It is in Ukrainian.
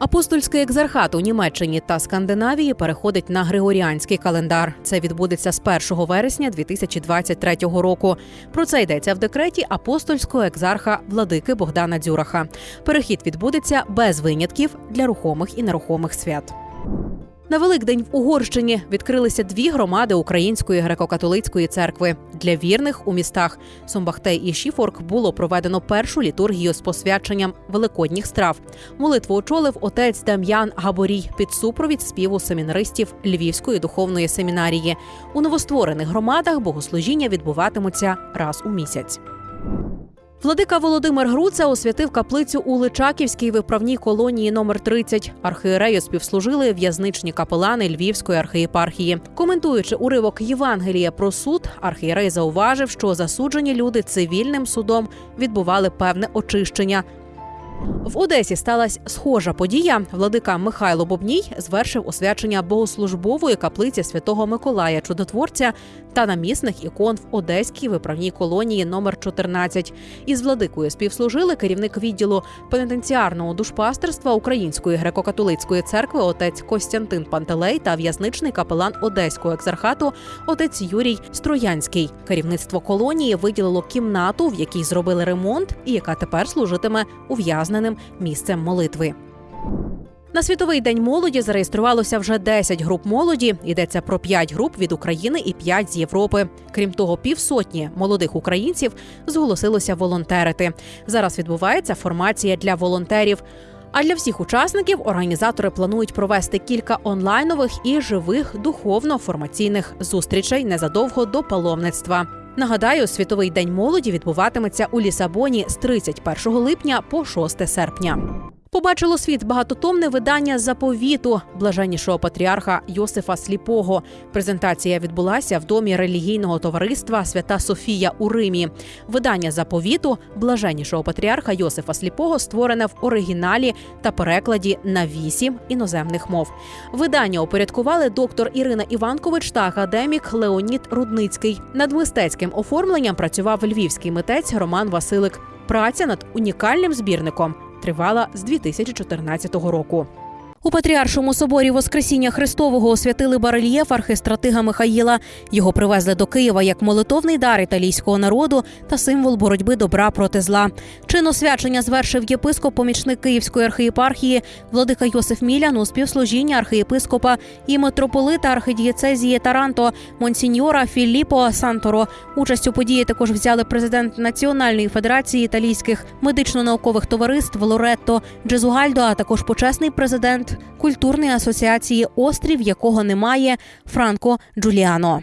Апостольський екзархат у Німеччині та Скандинавії переходить на григоріанський календар. Це відбудеться з 1 вересня 2023 року. Про це йдеться в декреті апостольського екзарха владики Богдана Дзюраха. Перехід відбудеться без винятків для рухомих і нерухомих свят. На Великдень в Угорщині відкрилися дві громади Української греко-католицької церкви. Для вірних у містах Сомбахтей і Шіфорк було проведено першу літургію з посвяченням великодніх страв. Молитву очолив отець Дам'ян Габорій під супровід співу семінаристів Львівської духовної семінарії. У новостворених громадах богослужіння відбуватимуться раз у місяць. Владика Володимир Груца освятив каплицю у Личаківській виправній колонії номер 30. Архієрею співслужили в'язничні капелани Львівської архієпархії. Коментуючи уривок Євангелія про суд, архієрей зауважив, що засуджені люди цивільним судом відбували певне очищення. В Одесі сталася схожа подія. Владика Михайло Бобній звершив освячення богослужбової каплиці святого Миколая Чудотворця та намісних ікон в Одеській виправній колонії номер 14. Із владикою співслужили керівник відділу пенітенціарного душпастерства Української греко-католицької церкви отець Костянтин Пантелей та в'язничний капелан Одеського екзархату отець Юрій Строянський. Керівництво колонії виділило кімнату, в якій зробили ремонт, і яка тепер служитиме ув'язненим місцем молитви. На світовий день молоді зареєструвалося вже 10 груп молоді. Йдеться про 5 груп від України і 5 з Європи. Крім того, півсотні молодих українців зголосилося волонтерити. Зараз відбувається формація для волонтерів. А для всіх учасників організатори планують провести кілька онлайнових і живих духовно-формаційних зустрічей незадовго до паломництва. Нагадаю, світовий день молоді відбуватиметься у Лісабоні з 31 липня по 6 серпня. Побачило світ багатотомне видання заповіту блаженнішого патріарха Йосифа Сліпого. Презентація відбулася в домі релігійного товариства Свята Софія у Римі. Видання заповіту блаженнішого патріарха Йосифа Сліпого створене в оригіналі та перекладі на вісім іноземних мов. Видання упорядкували доктор Ірина Іванкович та академік Леонід Рудницький. Над мистецьким оформленням працював львівський митець Роман Василик. Праця над унікальним збірником тривала з 2014 року. У Патріаршому соборі Воскресіння Христового освятили барельєф архистратига Михаїла. Його привезли до Києва як молитовний дар італійського народу та символ боротьби добра проти зла. Чин освячення звершив єпископ помічник Київської архієпархії владика Йосиф Мілян у співслужіння архієпископа і митрополита архидієцезії Таранто Монсіньора Філіппо Санторо. Участь у події також взяли президент Національної федерації італійських медично-наукових товариств Лоретто Джезугальдо, а також почесний президент культурної асоціації Острів, якого немає Франко Джуліано.